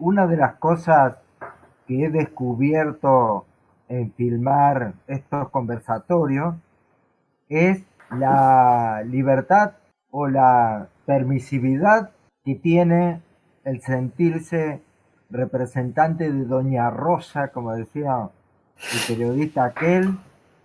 una de las cosas que he descubierto en filmar estos conversatorios es la libertad o la permisividad que tiene el sentirse representante de Doña Rosa, como decía el periodista aquel,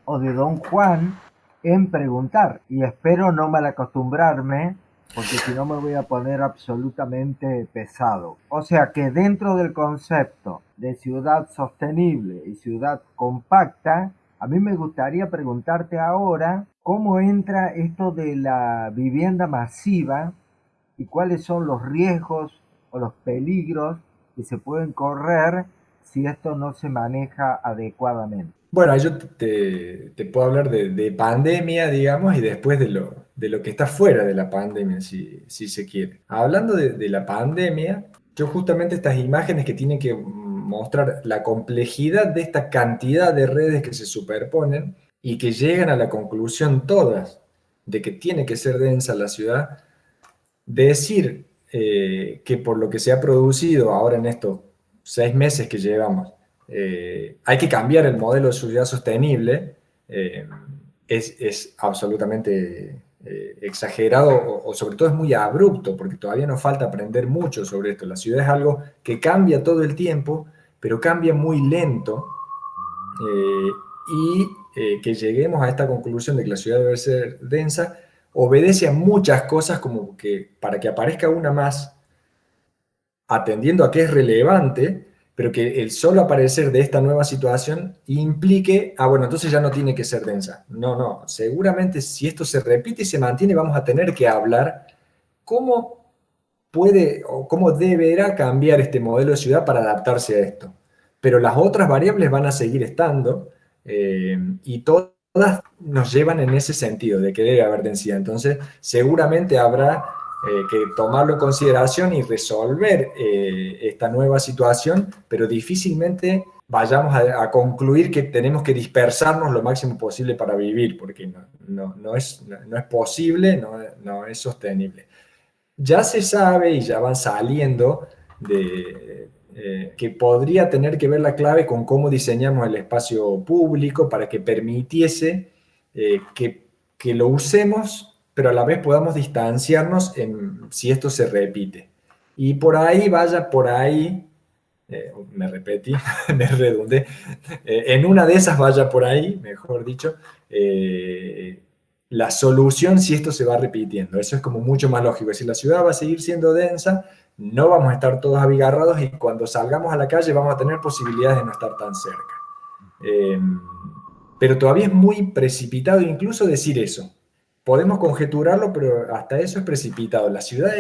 o de Don Juan, en preguntar. Y espero no mal acostumbrarme, porque si no me voy a poner absolutamente pesado. O sea que dentro del concepto de ciudad sostenible y ciudad compacta, a mí me gustaría preguntarte ahora cómo entra esto de la vivienda masiva y cuáles son los riesgos o los peligros que se pueden correr si esto no se maneja adecuadamente. Bueno, yo te, puedo hablar de, pandemia, digamos, y después de lo, que está fuera de la pandemia, si, se quiere. Hablando de, de la pandemia, yo justamente estas imágenes que tienen que mostrar la complejidad de esta cantidad de redes que se superponen y que llegan a la conclusión todas de que tiene que ser densa la ciudad, decir eh, que por lo que se ha producido ahora en estos seis meses que llevamos, eh, hay que cambiar el modelo de ciudad sostenible, eh, es, absolutamente exagerado o, sobre todo es muy abrupto, porque todavía nos falta aprender mucho sobre esto. La ciudad es algo que cambia todo el tiempo, pero cambia muy lento, y que lleguemos a esta conclusión de que la ciudad debe ser densa, obedece a muchas cosas como que para que aparezca una más atendiendo a que es relevante, pero que el solo aparecer de esta nueva situación implique, ah, bueno, entonces ya no tiene que ser densa. No, no, seguramente si esto se repite y se mantiene, vamos a tener que hablar cómo puede o cómo deberá cambiar este modelo de ciudad para adaptarse a esto. Pero las otras variables van a seguir estando eh, y todas nos llevan en ese sentido, de que debe haber densidad. Entonces, seguramente habrá eh, que tomarlo en consideración y resolver eh, esta nueva situación, pero difícilmente vayamos a, concluir que tenemos que dispersarnos lo máximo posible para vivir, porque no, es, no, es posible, no, es sostenible. Ya se sabe y ya van saliendo de, eh, que podría tener que ver la clave con cómo diseñamos el espacio público para que permitiese eh, que, que, lo usemos, pero a la vez podamos distanciarnos en, si esto se repite. Y por ahí vaya, por ahí, eh, me repetí, me redundé, en una de esas vaya por ahí, mejor dicho, la solución si esto se va repitiendo. Eso es como mucho más lógico. Es decir, la ciudad va a seguir siendo densa, no vamos a estar todos abigarrados y cuando salgamos a la calle vamos a tener posibilidades de no estar tan cerca. Eh, pero todavía es muy precipitado incluso decir eso. Podemos conjeturarlo, pero hasta eso es precipitado. La ciudad,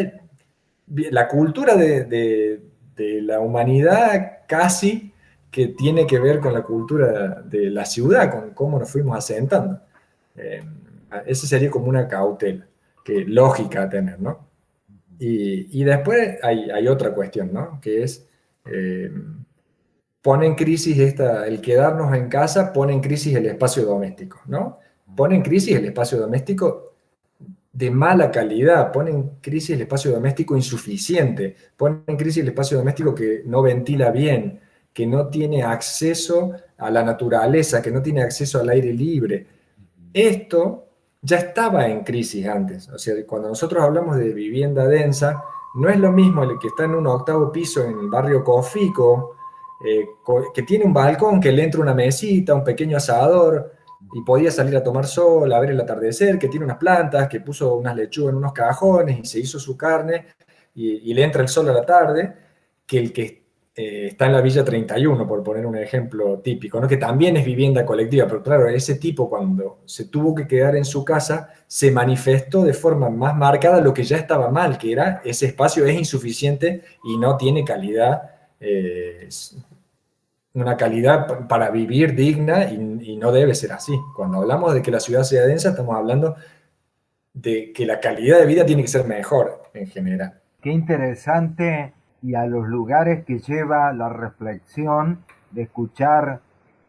la cultura de, la humanidad casi que tiene que ver con la cultura de la ciudad, con cómo nos fuimos asentando. Eh, esa sería como una cautela, que lógica a tener, ¿no? Y, después hay, otra cuestión, ¿no? Que es, eh, pone en crisis esta, el quedarnos en casa, pone en crisis el espacio doméstico, ¿no? Pone en crisis el espacio doméstico de mala calidad, pone en crisis el espacio doméstico insuficiente, pone en crisis el espacio doméstico que no ventila bien, que no tiene acceso a la naturaleza, que no tiene acceso al aire libre. Esto ya estaba en crisis antes. O sea, cuando nosotros hablamos de vivienda densa, no es lo mismo el que está en un octavo piso en el barrio Cofico, eh, que tiene un balcón, que le entra una mesita, un pequeño asador, y podía salir a tomar sol, a ver el atardecer, que tiene unas plantas, que puso unas lechugas en unos cajones y se hizo su carne, y, le entra el sol a la tarde, que el que eh, está en la Villa 31, por poner un ejemplo típico, ¿no? que también es vivienda colectiva, pero claro, ese tipo cuando se tuvo que quedar en su casa, se manifestó de forma más marcada lo que ya estaba mal, que era ese espacio es insuficiente y no tiene calidad, eh, una calidad para vivir digna y, no debe ser así. Cuando hablamos de que la ciudad sea densa, estamos hablando de que la calidad de vida tiene que ser mejor en general. Qué interesante y a los lugares que lleva la reflexión de escuchar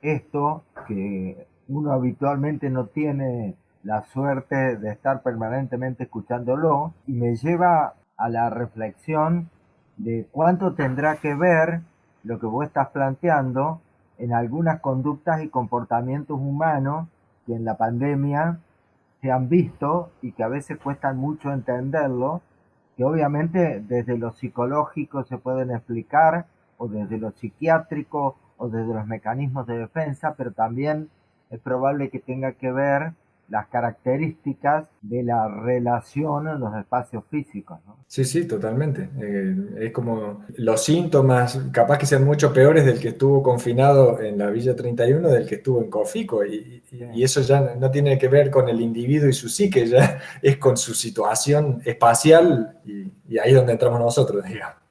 esto que uno habitualmente no tiene la suerte de estar permanentemente escuchándolo y me lleva a la reflexión de cuánto tendrá que ver lo que vos estás planteando en algunas conductas y comportamientos humanos que en la pandemia se han visto y que a veces cuestan mucho entenderlo, que obviamente desde lo psicológico se pueden explicar, o desde lo psiquiátrico, o desde los mecanismos de defensa, pero también es probable que tenga que ver las características de la relación en los espacios físicos. ¿no? Sí, sí, totalmente. Eh, es como los síntomas, capaz que sean mucho peores del que estuvo confinado en la Villa 31 del que estuvo en Cofico. Y, y, eso ya no tiene que ver con el individuo y su psique, ya es con su situación espacial y, y ahí es donde entramos nosotros, digamos.